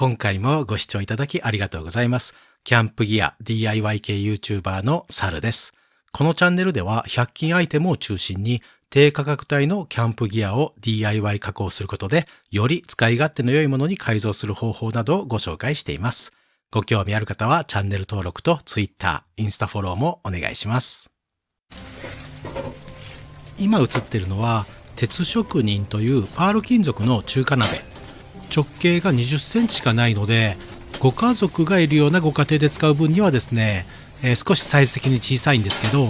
今回もご視聴いただきありがとうございます。キャンプギア DIY 系 YouTuber のサルです。このチャンネルでは100均アイテムを中心に低価格帯のキャンプギアを DIY 加工することでより使い勝手の良いものに改造する方法などをご紹介しています。ご興味ある方はチャンネル登録と Twitter、インスタフォローもお願いします。今映ってるのは鉄職人というパール金属の中華鍋直径が20センチしかないのでご家族がいるようなご家庭で使う分にはですね、えー、少しサイズ的に小さいんですけど、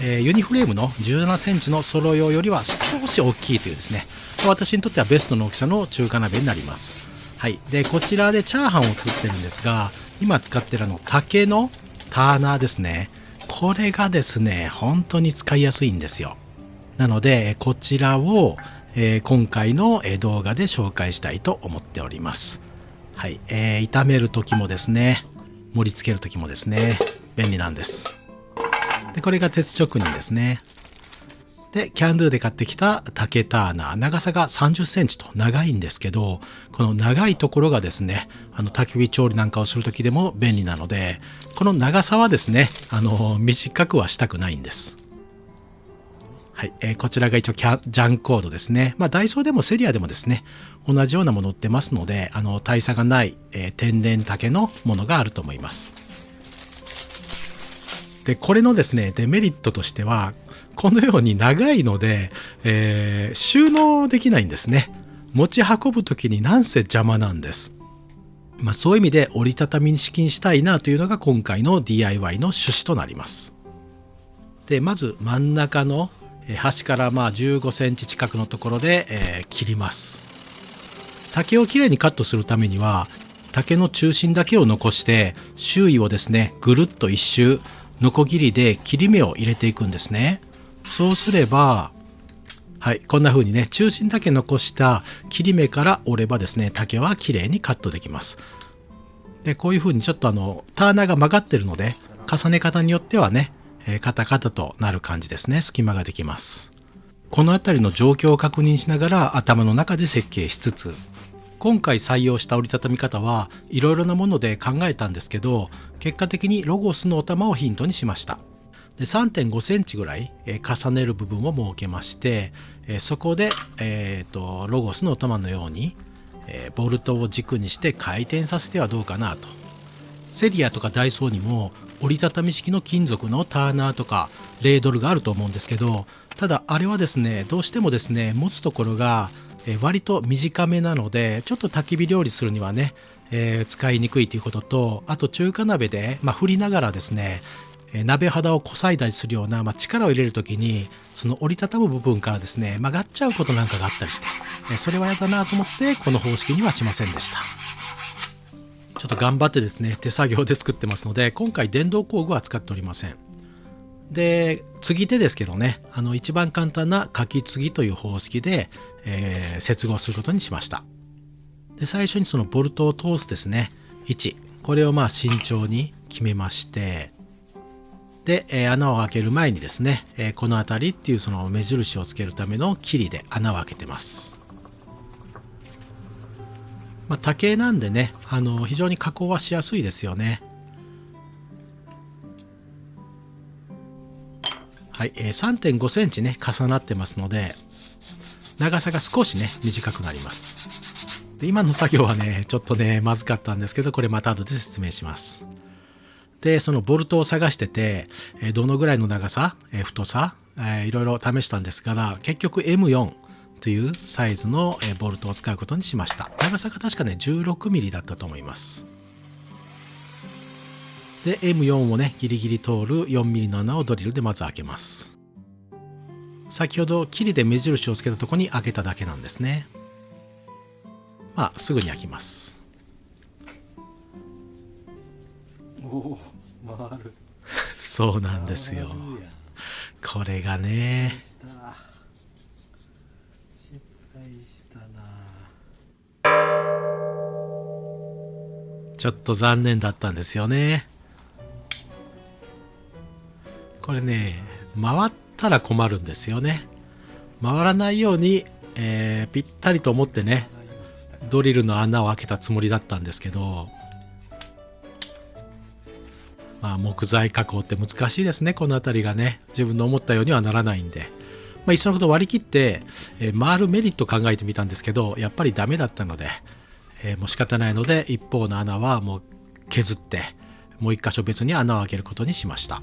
えー、ユニフレームの17センチのソロ用よりは少し大きいというですね。私にとってはベストの大きさの中華鍋になります。はい。でこちらでチャーハンを作ってるんですが今使ってるあの竹のターナーですね。これがですね本当に使いやすいんですよ。なのでこちらをえー、今回の動画で紹介したいと思っております。はい、えー、炒める時もですね、盛り付ける時もですね、便利なんです。で、これが鉄職人ですね。で、キャンドゥで買ってきた竹ターナー、長さが30センチと長いんですけど、この長いところがですね、あの焚き火調理なんかをする時でも便利なので、この長さはですね、あの、短くはしたくないんです。はい、えー、こちらが一応キャジャンコードですね。まあ、ダイソーでもセリアでもですね、同じようなもの売ってますので、あの、大差がない、えー、天然竹のものがあると思います。で、これのですね、デメリットとしては、このように長いので、えー、収納できないんですね。持ち運ぶ時になんせ邪魔なんです。まあ、そういう意味で折りたたみ式にしたいなというのが今回の DIY の趣旨となります。で、まず真ん中の端からまあ15センチ近くのところで、え、切ります。竹をきれいにカットするためには竹の中心だけを残して周囲をですねぐるっと一周ノコギリで切り目を入れていくんですね。そうすればはいこんな風にね中心だけ残した切り目から折ればですね竹はきれいにカットできます。でこういう風にちょっとあのターナーが曲がってるので重ね方によってはねえー、カタカタとなる感じですね。隙間ができます。この辺りの状況を確認しながら頭の中で設計しつつ今回採用した折りたたみ方はいろいろなもので考えたんですけど結果的にロゴスのお玉をヒントにしました。で3.5センチぐらい、えー、重ねる部分を設けまして、えー、そこで、えーと、ロゴスのお玉のように、えボルトを軸にして回転させてはどうかなと。セリアとかダイソーにも折りたたみ式の金属のターナーとかレードルがあると思うんですけどただあれはですねどうしてもですね持つところが割と短めなのでちょっと焚き火料理するにはね、えー、使いにくいということとあと中華鍋で、まあ、振りながらですね鍋肌をこさいだりするような、まあ、力を入れる時にその折りたたむ部分からですね曲がっちゃうことなんかがあったりしてそれは嫌だなと思ってこの方式にはしませんでした。ちょっと頑張ってですね、手作業で作ってますので、今回電動工具は使っておりません。で、継ぎ手ですけどね、あの一番簡単な書き継ぎという方式で、えー、接合することにしました。で、最初にそのボルトを通すですね、位置、これをまあ慎重に決めまして、で、えー、穴を開ける前にですね、えー、この辺りっていうその目印をつけるためのキリで穴を開けてます。まあ、竹なんでねあの非常に加工はしやすいですよね。はい、えー、3.5センチね重なってますので長さが少しね短くなります。で今の作業はねちょっとねまずかったんですけどこれまた後で説明します。でそのボルトを探してて、えどのぐらいの長さ、え太さ、えー、いろいろ試したんですが結局 M4 というサイズのボルトを使うことにしました。長さが確かね 16mm だったと思います。で M4 をねギリギリ通る 4mm の穴をドリルでまず開けます。先ほどキリで目印をつけたとこに開けただけなんですね。まあすぐに開きます。おお回る。そうなんですよ。これがね大したな。ちょっと残念だったんですよね。これね回ったら困るんですよね。回らないように、えー、ぴったりと思ってねドリルの穴を開けたつもりだったんですけどまあ木材加工って難しいですねこの辺りがね。自分の思ったようにはならないんで。まあ、いっそのこと割り切って、えー、回るメリット考えてみたんですけどやっぱりダメだったので、えー、もう仕方ないので一方の穴はもう削ってもう一箇所別に穴を開けることにしました。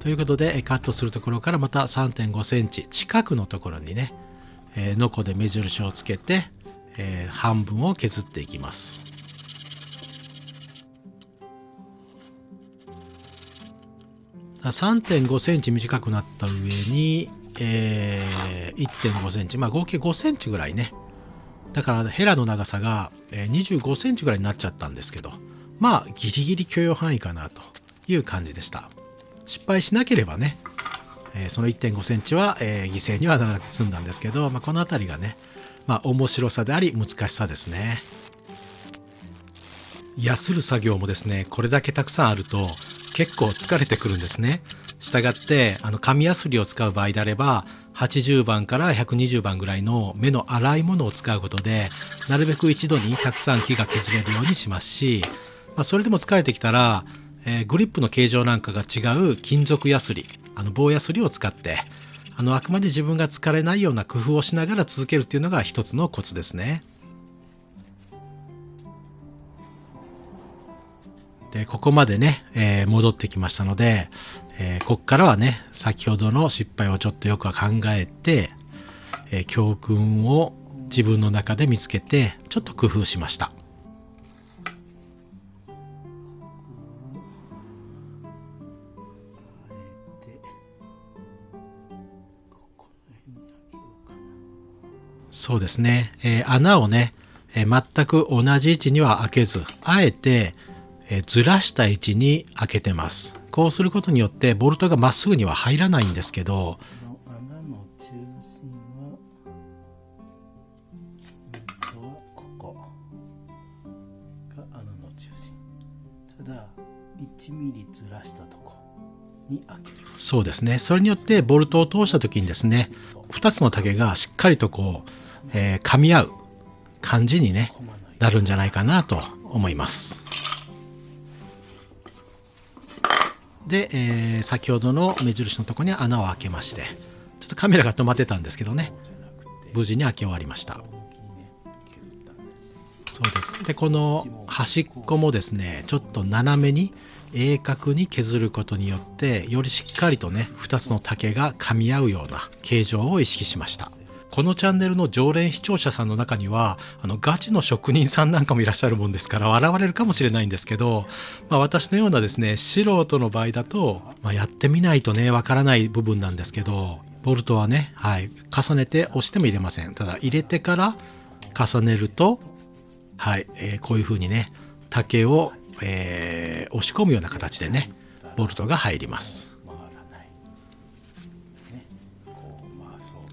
ということでカットするところからまた3 5センチ近くのところにね、えー、ノコで目印をつけて、えー、半分を削っていきます。3.5センチ短くなった上に、えー、1.5センチ、まあ合計5センチぐらいね。だからヘラの長さが25センチぐらいになっちゃったんですけど、まあギリギリ許容範囲かなという感じでした。失敗しなければね、えー、その1.5センチは、えー、犠牲にはならなく済んだんですけど、まあ、この辺りがね、まあ面白さであり難しさですね。やする作業もですね、これだけたくさんあると結構疲れてくるんですね。したがってあの紙やすりを使う場合であれば80番から120番ぐらいの目の粗いものを使うことでなるべく一度にたくさん木が削れるようにしますし、まあ、それでも疲れてきたら、えー、グリップの形状なんかが違う金属やすりあの棒やすりを使ってあのあくまで自分が疲れないような工夫をしながら続けるっていうのが一つのコツですね。で、ここまでね、えー、戻ってきましたので、えー、こっからはね、先ほどの失敗をちょっとよくは考えて、えー、教訓を自分の中で見つけて、ちょっと工夫しました。そうですね、えー、穴をね、えー、全く同じ位置には開けず、あえて、えずらした位置に開けてます。こうすることによってボルトがまっすぐには入らないんですけど、穴の中心は、ここが穴の中心。ただ、1ミリずらしたとこに開ける。そうですね。それによってボルトを通した時にですね、2つの竹がしっかりとこう、えー、噛み合う感じにね、なるんじゃないかなと思います。で、えー、先ほどの目印のとこに穴を開けましてちょっとカメラが止まってたんですけどね無事に開け終わりました。そうです。でこの端っこもですねちょっと斜めに鋭角に削ることによってよりしっかりとね2つの竹が噛み合うような形状を意識しました。このチャンネルの常連視聴者さんの中にはあのガチの職人さんなんかもいらっしゃるもんですから笑われるかもしれないんですけど、まあ、私のようなですね素人の場合だと、まあ、やってみないとねわからない部分なんですけどボルトはね、はい、重ねて押しても入れません。ただ入れてから重ねるとはい、えー、こういう風にね竹を、えー、押し込むような形でねボルトが入ります。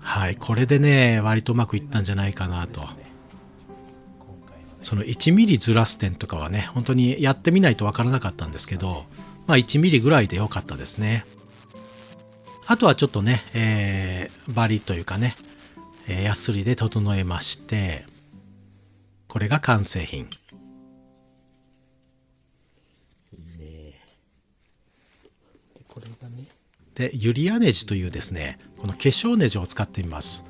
はい、これでね、割とうまくいったんじゃないかなと。その1ミリずらす点とかはね、本当にやってみないとわからなかったんですけど、まあ1ミリぐらいで良かったですね。あとはちょっとね、えー、バリというかね、えー、ヤスリで整えまして、これが完成品。で、ユリアネジというですね、この化粧ネジを使ってみます。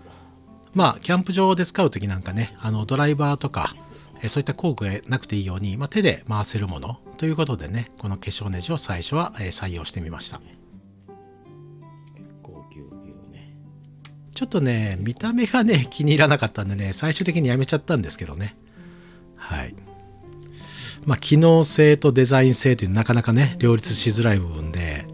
まあ、キャンプ場で使う時なんかね、あのドライバーとか、えそういった工具がなくていいように、まあ、手で回せるものということでね、この化粧ネジを最初は、え採用してみました。ちょっとね、見た目がね、気に入らなかったんでね、最終的にやめちゃったんですけどね。はい。まあ、機能性とデザイン性というなかなかね、両立しづらい部分で、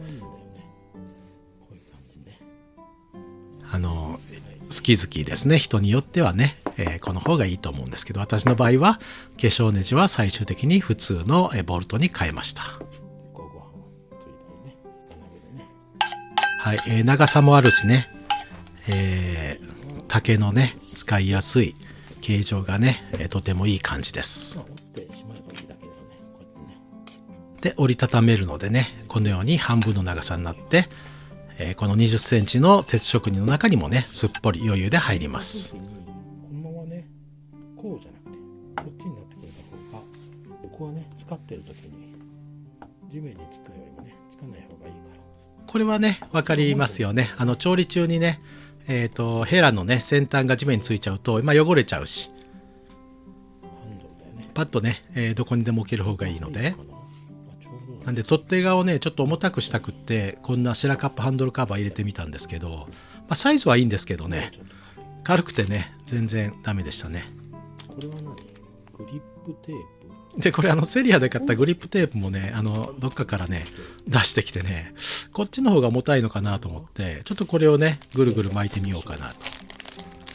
好き好きですね。人によってはね、えー、この方がいいと思うんですけど私の場合は化粧ネジは最終的に普通のボルトに変えました。はい、えー、長さもあるしね、えー、竹のね使いやすい形状がね、えー、とてもいい感じです。で折りたためるのでねこのように半分の長さになってえー、この20センチの鉄職人の中にもね、すっぽり余裕で入ります。このままね、ここうじゃなくてこっちになってくれた方がここはね使ってる時に地面につくよりもねつかない方がいいから。これはね分かりますよね。あの調理中にねえっ、とヘラのね先端が地面についちゃうと、まあ、汚れちゃうし。パッとね、えーどこにでも置ける方がいいので。いいかなんで取っ手側をねちょっと重たくしたくってこんなシェラカップハンドルカバー入れてみたんですけど、まあ、サイズはいいんですけどね。軽くてね全然ダメでしたね。これは何？グリップテープ？でこれあのセリアで買ったグリップテープもねあのどっかからね出してきてねこっちの方が重たいのかなと思ってちょっとこれをねぐるぐる巻いてみようかなと、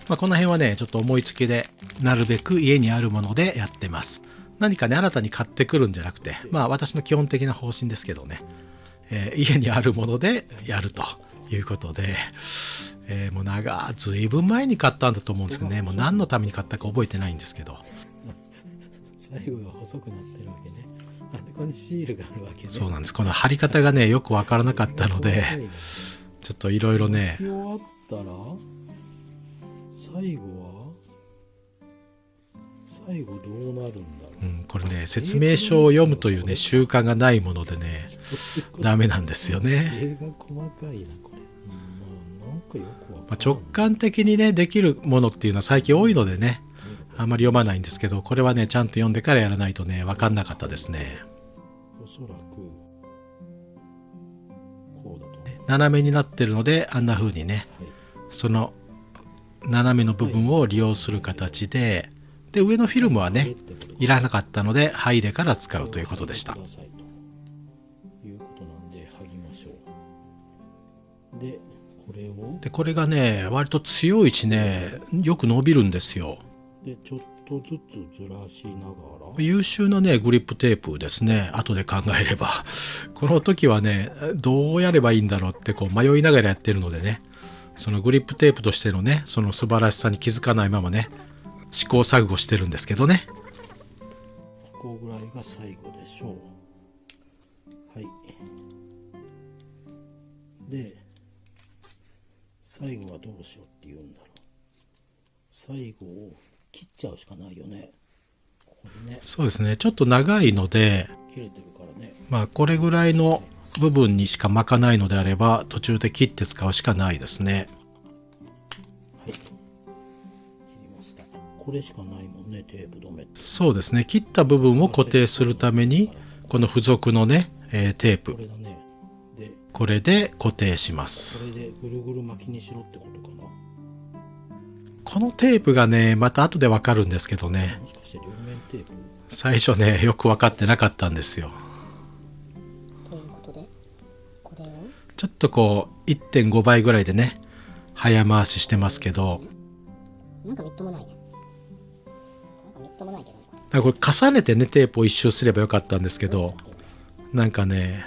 まあ、この辺はねちょっと思いつきでなるべく家にあるものでやってます何かね新たに買ってくるんじゃなくてまあ私の基本的な方針ですけどね、えー家にあるものでやるということで、えーもう長ずいぶん前に買ったんだと思うんですけどね。もう何のために買ったか覚えてないんですけど。最後が細くなってるわけね。あでここにシールがあるわけね。そうなんです。この貼り方がねよくわからなかったのでちょっといろいろね終わったら最後は最後どうなるんだ？ろううん、これね説明書を読むというね習慣がないものでねダメなんですよね、絵が細かいなこれ、うん、ま直感的にねできるものっていうのは最近多いのでねあんまり読まないんですけどこれはねちゃんと読んでからやらないとね分かんなかったですね。おそらくこうだと思う。斜めになってるのであんな風にねはい。その斜めの部分を利用する形でで上のフィルムはねい。らなかったので剥いでから使うということでした。でこれを？でこれがね割と強い位置ねよく伸びるんですよ。でちょっとずつずらしながら。優秀なねグリップテープですね。後で考えれば。この時はねどうやればいいんだろうってこう迷いながらやってるのでね。そのグリップテープとしてのねその素晴らしさに気づかないままね試行錯誤してるんですけどね。ここぐらいが最後でしょう。はい。で最後はどうしようって言うんだろう。最後を切っちゃうしかないよね。ここにね。そうですね。ちょっと長いので切れてるからね。まあこれぐらいの部分にしか巻かないのであれば途中で切って使うしかないですねこれしかないもんねテープ止めそうですね。切った部分を固定するためにこの付属のね、えーテープ。これだね。でこれで固定します。これでぐるぐる巻きにしろってことかな。このテープがねまた後でわかるんですけどね。もしかして両面テープ？最初ねよく分かってなかったんですよ。ということでこれを？ちょっとこう1.5倍ぐらいでね早回ししてますけど。なんかみっともないねこれ重ねてねテープを一周すればよかったんですけどなんかね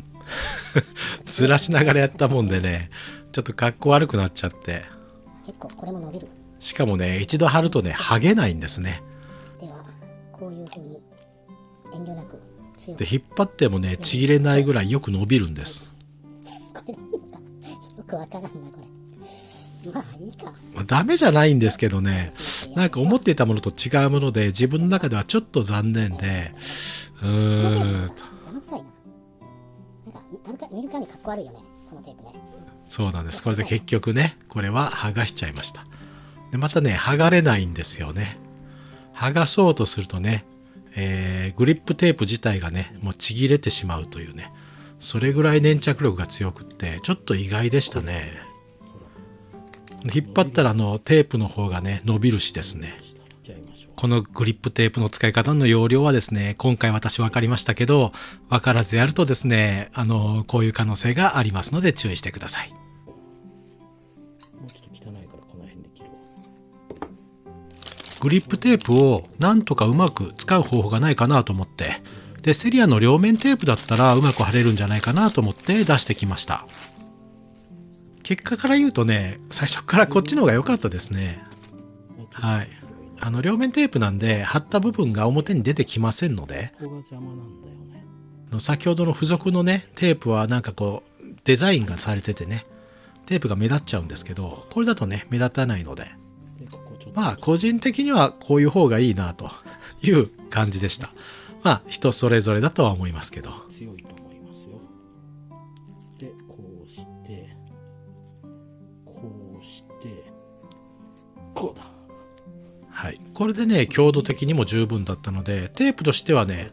ずらしながらやったもんでねちょっと格好悪くなっちゃって。結構これも伸びる。しかもね一度貼るとね剥げないんですね。ではこういう風に遠慮なくで引っ張ってもねちぎれないぐらいよく伸びるんです。これでいいのかよくわからんなこれまあいいか。まあダメじゃないんですけどね。なんか思っていたものと違うもので自分の中ではちょっと残念で。うーん。邪魔くさいななんかなんか見るからにかっこ悪いよねこのテープねそうなんですこれで結局ねこれは剥がしちゃいましたでまたね剥がれないんですよね剥がそうとするとね、えーグリップテープ自体がねもうちぎれてしまうというねそれぐらい粘着力が強くってちょっと意外でしたね引っ張ったらあのテープの方がね伸びるしですねこのグリップテープの使い方の要領はですね、今回私分かりましたけど、分からずやるとですね、あの、こういう可能性がありますので注意してください。グリップテープをなんとかうまく使う方法がないかなと思って、で、セリアの両面テープだったらうまく貼れるんじゃないかなと思って出してきました。結果から言うとね、最初からこっちの方が良かったですね。はい。あの、両面テープなんで、貼った部分が表に出てきませんので、ここが邪魔なんだよね。の先ほどの付属のねテープはなんかこうデザインがされててねテープが目立っちゃうんですけどこれだとね目立たないので。まあ個人的にはこういう方がいいなという感じでした。まあ人それぞれだとは思いますけど。強いとこれでね強度的にも十分だったのでテープとしてはね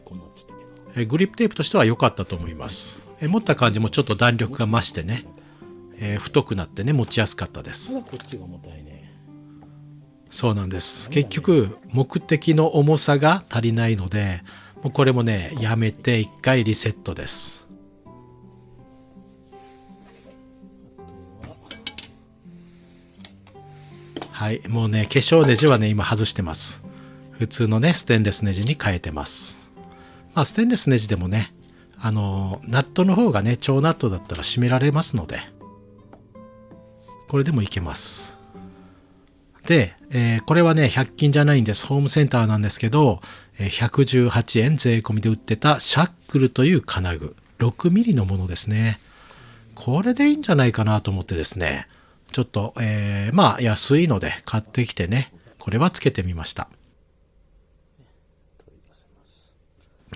グリップテープとしては良かったと思います。え持った感じもちょっと弾力が増してね、えー太くなってね持ちやすかったです。そうなんです。結局目的の重さが足りないのでもうこれもねやめて一回リセットですはいもうね化粧ネジはね今外してます普通のねステンレスネジに変えてますまあステンレスネジでもねあのナットの方がね超ナットだったら締められますのでこれでもいけますで、えーこれはね、100均じゃないんです。ホームセンターなんですけど、え118円税込みで売ってたシャックルという金具。6ミリのものですね。これでいいんじゃないかなと思ってですね、ちょっと、えーまあ安いので買ってきてね、これはつけてみました。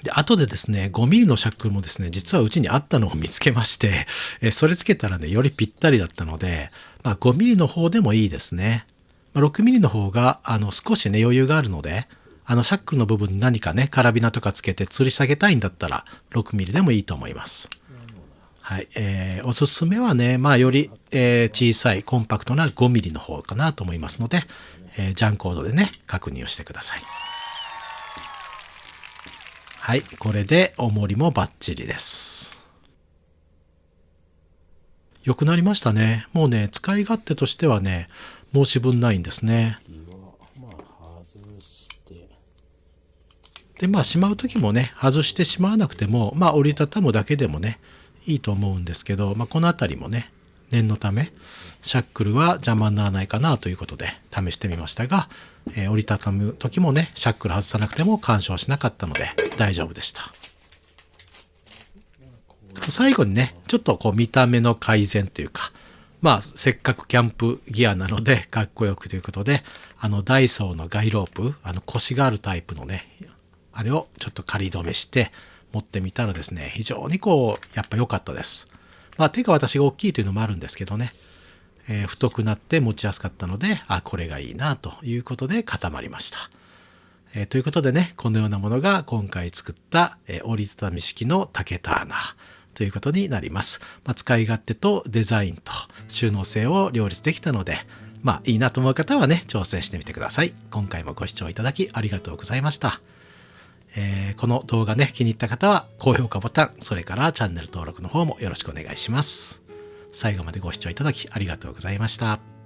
で、後でですね、5ミリのシャックルもですね、実はうちにあったのを見つけまして、えーそれつけたらね、よりぴったりだったので、まあ5ミリの方でもいいですね。まあ6ミリの方が、あの、少しね、余裕があるので、あの、シャックルの部分に何かね、カラビナとかつけて吊り下げたいんだったら、6ミリでもいいと思います。はい。えーおすすめはね、まあ、より、えー小さい、コンパクトな5ミリの方かなと思いますので、えージャンコードでね、確認をしてください。はい。これで、重りもバッチリです。良くなりましたね。もうね、使い勝手としてはね、申し分ないんですね。で、まあ、しまう時もね、外してしまわなくても、まあ、折りたたむだけでもね、いいと思うんですけど、まあ、この辺りもね、念のため、シャックルは邪魔にならないかなということで試してみましたが、えー折りたたむ時もね、シャックル外さなくても干渉しなかったので大丈夫でした。最後にね、ちょっとこう見た目の改善というか、まあ、せっかくキャンプギアなので、かっこよくということで、あの、ダイソーのガイロープ、あの、腰があるタイプのね、あれをちょっと仮止めして持ってみたらですね、非常にこう、やっぱ良かったです。まあ、手が私が大きいというのもあるんですけどね、えー太くなって持ちやすかったので、あ、これがいいなということで固まりました。えーということでね、このようなものが今回作った、えー折りたたみ式の竹ターナーということになります。まあ、使い勝手とデザインと収納性を両立できたので、まあいいなと思う方はね、挑戦してみてください。今回もご視聴いただきありがとうございました。えーこの動画ね、気に入った方は高評価ボタン、それからチャンネル登録の方もよろしくお願いします。最後までご視聴いただきありがとうございました。